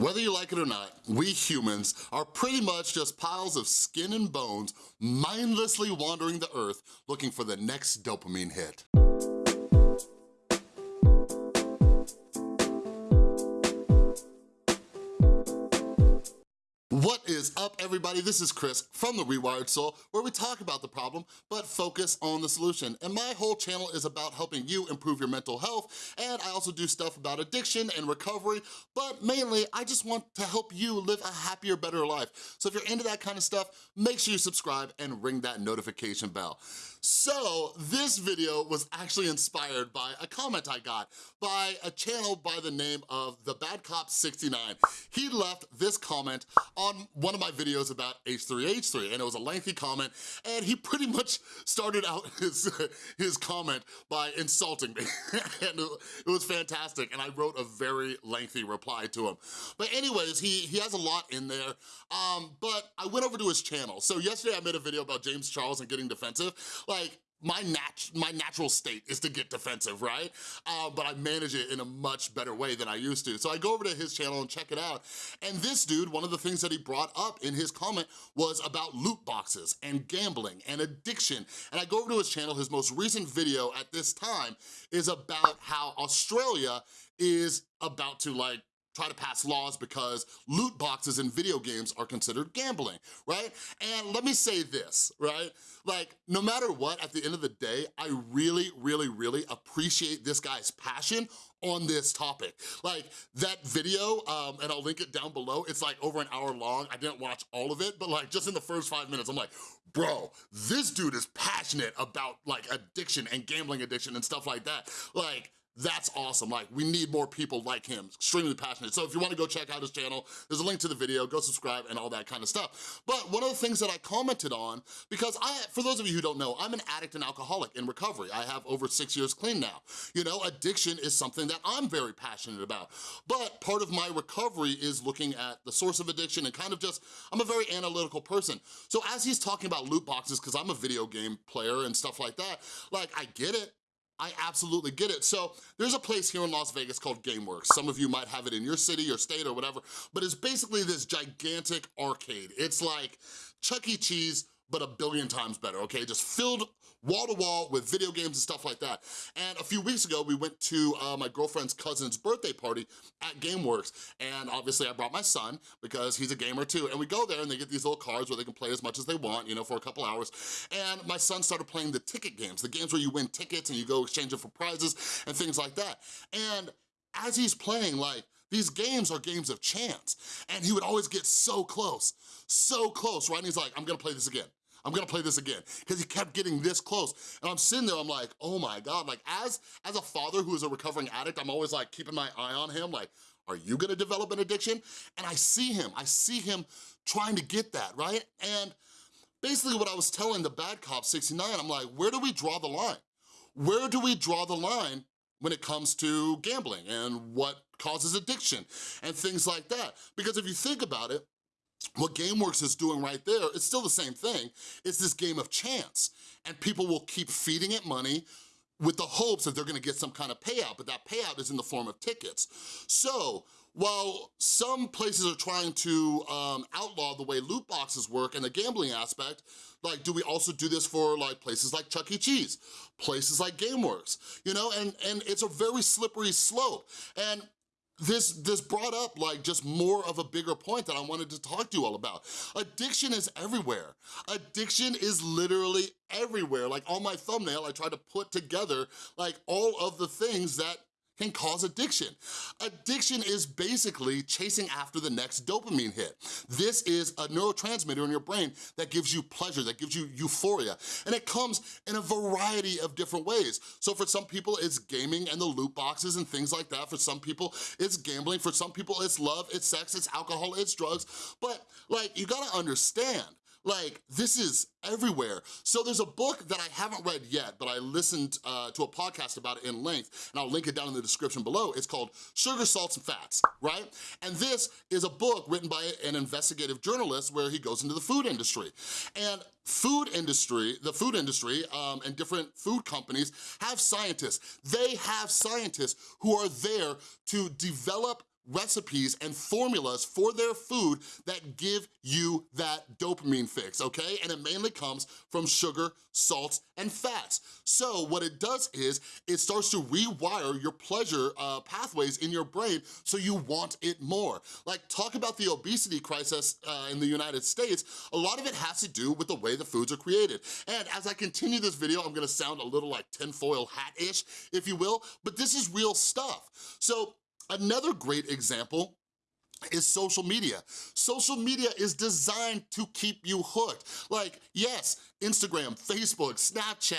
Whether you like it or not, we humans are pretty much just piles of skin and bones mindlessly wandering the earth looking for the next dopamine hit. What is up, everybody? This is Chris from The Rewired Soul, where we talk about the problem, but focus on the solution. And my whole channel is about helping you improve your mental health, and I also do stuff about addiction and recovery, but mainly, I just want to help you live a happier, better life. So if you're into that kind of stuff, make sure you subscribe and ring that notification bell. So this video was actually inspired by a comment I got by a channel by the name of The Bad Cop 69. He left this comment on one of my videos about H3H3 and it was a lengthy comment and he pretty much started out his, his comment by insulting me and it was fantastic and I wrote a very lengthy reply to him. But anyways, he, he has a lot in there, um, but I went over to his channel. So yesterday I made a video about James Charles and getting defensive like, my, nat my natural state is to get defensive, right? Uh, but I manage it in a much better way than I used to. So I go over to his channel and check it out. And this dude, one of the things that he brought up in his comment was about loot boxes and gambling and addiction. And I go over to his channel, his most recent video at this time is about how Australia is about to like try to pass laws because loot boxes in video games are considered gambling, right? And let me say this, right? Like, no matter what, at the end of the day, I really, really, really appreciate this guy's passion on this topic. Like, that video, um, and I'll link it down below, it's like over an hour long. I didn't watch all of it, but like, just in the first five minutes, I'm like, bro, this dude is passionate about like addiction and gambling addiction and stuff like that. Like, that's awesome. Like, we need more people like him, extremely passionate. So if you wanna go check out his channel, there's a link to the video, go subscribe and all that kind of stuff. But one of the things that I commented on, because I, for those of you who don't know, I'm an addict and alcoholic in recovery. I have over six years clean now. You know, addiction is something that I'm very passionate about. But part of my recovery is looking at the source of addiction and kind of just, I'm a very analytical person. So as he's talking about loot boxes, because I'm a video game player and stuff like that, like I get it, I absolutely get it. So there's a place here in Las Vegas called GameWorks. Some of you might have it in your city or state or whatever, but it's basically this gigantic arcade. It's like Chuck E. Cheese, but a billion times better, okay? Just filled wall to wall with video games and stuff like that. And a few weeks ago, we went to uh, my girlfriend's cousin's birthday party at GameWorks. And obviously I brought my son because he's a gamer too. And we go there and they get these little cards where they can play as much as they want, you know, for a couple hours. And my son started playing the ticket games, the games where you win tickets and you go exchange them for prizes and things like that. And as he's playing, like, these games are games of chance. And he would always get so close, so close, right? And he's like, I'm gonna play this again. I'm gonna play this again. Because he kept getting this close. And I'm sitting there, I'm like, oh my God. Like as, as a father who is a recovering addict, I'm always like keeping my eye on him, like, are you gonna develop an addiction? And I see him, I see him trying to get that, right? And basically what I was telling the bad cop 69, I'm like, where do we draw the line? Where do we draw the line when it comes to gambling and what causes addiction and things like that? Because if you think about it, what GameWorks is doing right there, it's still the same thing. It's this game of chance. And people will keep feeding it money with the hopes that they're gonna get some kind of payout, but that payout is in the form of tickets. So, while some places are trying to um, outlaw the way loot boxes work and the gambling aspect, like, do we also do this for like places like Chuck E. Cheese, places like GameWorks, you know? And, and it's a very slippery slope. And this this brought up like just more of a bigger point that I wanted to talk to you all about. Addiction is everywhere. Addiction is literally everywhere. Like on my thumbnail, I tried to put together like all of the things that can cause addiction. Addiction is basically chasing after the next dopamine hit. This is a neurotransmitter in your brain that gives you pleasure, that gives you euphoria, and it comes in a variety of different ways. So for some people, it's gaming and the loot boxes and things like that. For some people, it's gambling. For some people, it's love, it's sex, it's alcohol, it's drugs. But like, you gotta understand, like, this is everywhere. So there's a book that I haven't read yet, but I listened uh, to a podcast about it in length, and I'll link it down in the description below. It's called Sugar, Salts, and Fats, right? And this is a book written by an investigative journalist where he goes into the food industry. And food industry, the food industry um, and different food companies have scientists. They have scientists who are there to develop recipes and formulas for their food that give you that dopamine fix, okay? And it mainly comes from sugar, salts, and fats. So what it does is, it starts to rewire your pleasure uh, pathways in your brain so you want it more. Like, talk about the obesity crisis uh, in the United States, a lot of it has to do with the way the foods are created. And as I continue this video, I'm gonna sound a little like tinfoil hat-ish, if you will, but this is real stuff. So Another great example is social media. Social media is designed to keep you hooked. Like, yes, Instagram, Facebook, Snapchat,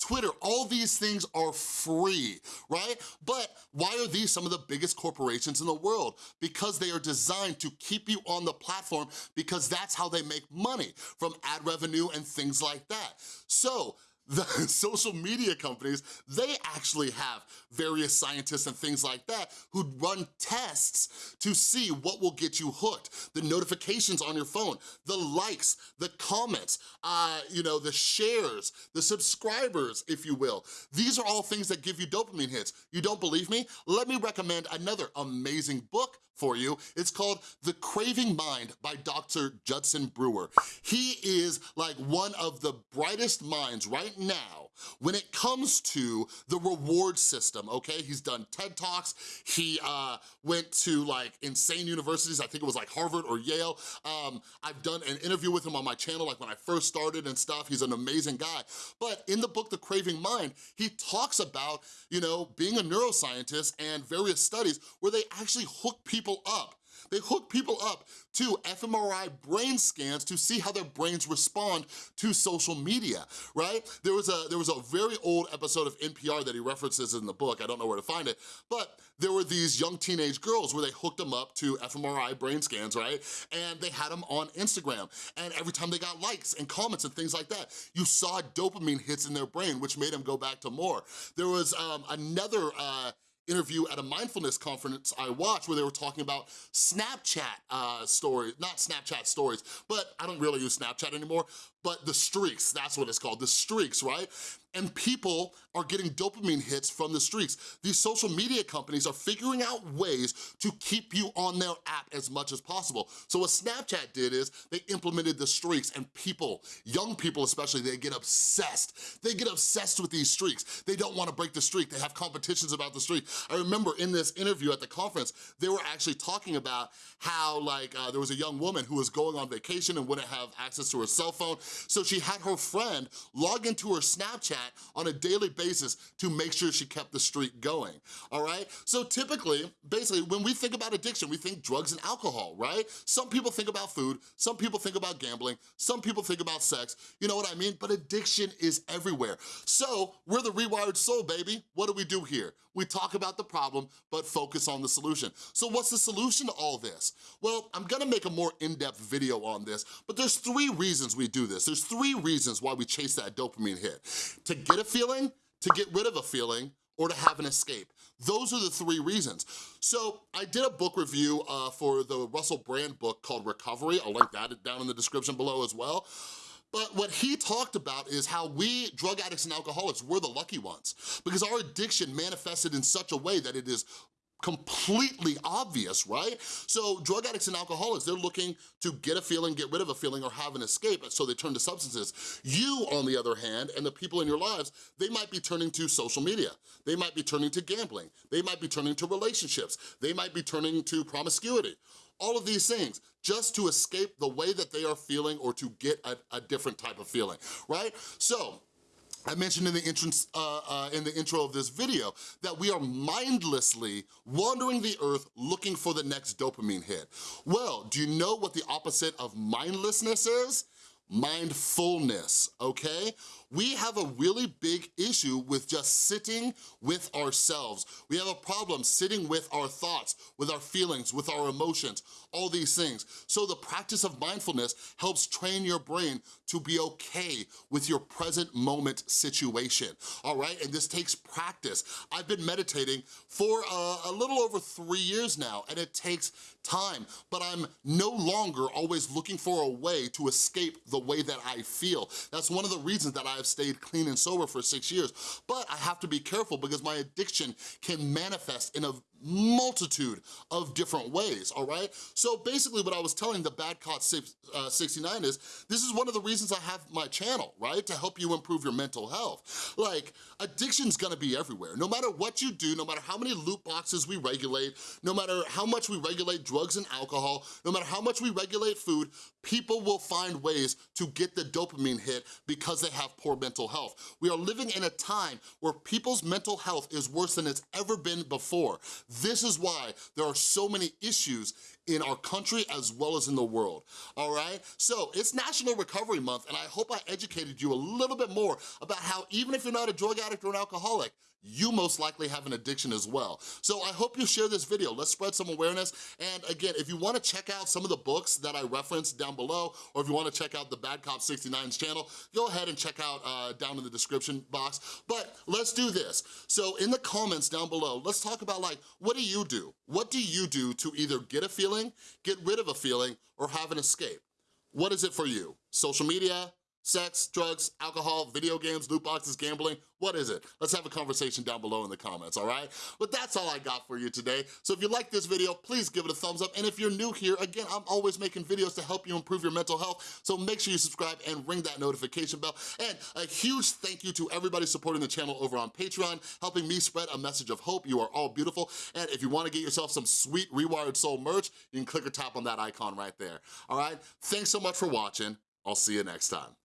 Twitter, all these things are free, right? But why are these some of the biggest corporations in the world? Because they are designed to keep you on the platform because that's how they make money from ad revenue and things like that. So the social media companies, they actually have various scientists and things like that who run tests to see what will get you hooked. The notifications on your phone, the likes, the comments, uh, you know, the shares, the subscribers, if you will. These are all things that give you dopamine hits. You don't believe me? Let me recommend another amazing book for you. It's called The Craving Mind by Dr. Judson Brewer. He is like one of the brightest minds right now when it comes to the reward system, okay? He's done TED Talks, he uh, went to like insane universities, I think it was like Harvard or Yale. Um, I've done an interview with him on my channel like when I first started and stuff, he's an amazing guy. But in the book, The Craving Mind, he talks about, you know, being a neuroscientist and various studies where they actually hook people up they hook people up to fMRI brain scans to see how their brains respond to social media, right? There was a there was a very old episode of NPR that he references in the book, I don't know where to find it, but there were these young teenage girls where they hooked them up to fMRI brain scans, right? And they had them on Instagram, and every time they got likes and comments and things like that, you saw dopamine hits in their brain, which made them go back to more. There was um, another uh, interview at a mindfulness conference I watched where they were talking about Snapchat uh, stories, not Snapchat stories, but I don't really use Snapchat anymore, but the streaks, that's what it's called, the streaks, right? And people are getting dopamine hits from the streaks. These social media companies are figuring out ways to keep you on their app as much as possible. So what Snapchat did is they implemented the streaks and people, young people especially, they get obsessed. They get obsessed with these streaks. They don't wanna break the streak. They have competitions about the streak. I remember in this interview at the conference, they were actually talking about how like uh, there was a young woman who was going on vacation and wouldn't have access to her cell phone. So she had her friend log into her Snapchat on a daily basis to make sure she kept the streak going, all right? So typically, basically, when we think about addiction, we think drugs and alcohol, right? Some people think about food, some people think about gambling, some people think about sex, you know what I mean? But addiction is everywhere. So we're the rewired soul, baby. What do we do here? We talk about the problem, but focus on the solution. So what's the solution to all this? Well, I'm gonna make a more in-depth video on this, but there's three reasons we do this. There's three reasons why we chase that dopamine hit. To get a feeling, to get rid of a feeling, or to have an escape. Those are the three reasons. So I did a book review uh, for the Russell Brand book called Recovery. I'll link that down in the description below as well. But what he talked about is how we, drug addicts and alcoholics, we're the lucky ones because our addiction manifested in such a way that it is completely obvious, right? So drug addicts and alcoholics, they're looking to get a feeling, get rid of a feeling, or have an escape, so they turn to substances. You, on the other hand, and the people in your lives, they might be turning to social media. They might be turning to gambling. They might be turning to relationships. They might be turning to promiscuity. All of these things, just to escape the way that they are feeling or to get a, a different type of feeling, right? So, I mentioned in the, entrance, uh, uh, in the intro of this video that we are mindlessly wandering the earth looking for the next dopamine hit. Well, do you know what the opposite of mindlessness is? mindfulness, okay? We have a really big issue with just sitting with ourselves. We have a problem sitting with our thoughts, with our feelings, with our emotions, all these things. So the practice of mindfulness helps train your brain to be okay with your present moment situation, all right? And this takes practice. I've been meditating for uh, a little over three years now, and it takes time, but I'm no longer always looking for a way to escape the way that I feel. That's one of the reasons that I've stayed clean and sober for six years. But I have to be careful because my addiction can manifest in a multitude of different ways, all right? So basically what I was telling the Bad Cop uh, 69 is, this is one of the reasons I have my channel, right? To help you improve your mental health. Like, addiction's gonna be everywhere. No matter what you do, no matter how many loot boxes we regulate, no matter how much we regulate drugs and alcohol, no matter how much we regulate food, people will find ways to get the dopamine hit because they have poor mental health. We are living in a time where people's mental health is worse than it's ever been before. This is why there are so many issues in our country as well as in the world, all right? So it's National Recovery Month and I hope I educated you a little bit more about how even if you're not a drug addict or an alcoholic, you most likely have an addiction as well. So I hope you share this video. Let's spread some awareness. And again, if you wanna check out some of the books that I referenced down below, or if you wanna check out the Bad Cop 69's channel, go ahead and check out uh, down in the description box. But let's do this. So in the comments down below, let's talk about like, what do you do? What do you do to either get a feeling, get rid of a feeling, or have an escape? What is it for you? Social media, sex, drugs, alcohol, video games, loot boxes, gambling, what is it? Let's have a conversation down below in the comments, all right? But that's all I got for you today. So if you like this video, please give it a thumbs up. And if you're new here, again, I'm always making videos to help you improve your mental health. So make sure you subscribe and ring that notification bell. And a huge thank you to everybody supporting the channel over on Patreon, helping me spread a message of hope. You are all beautiful. And if you wanna get yourself some sweet Rewired Soul merch, you can click or tap on that icon right there, all right? Thanks so much for watching. I'll see you next time.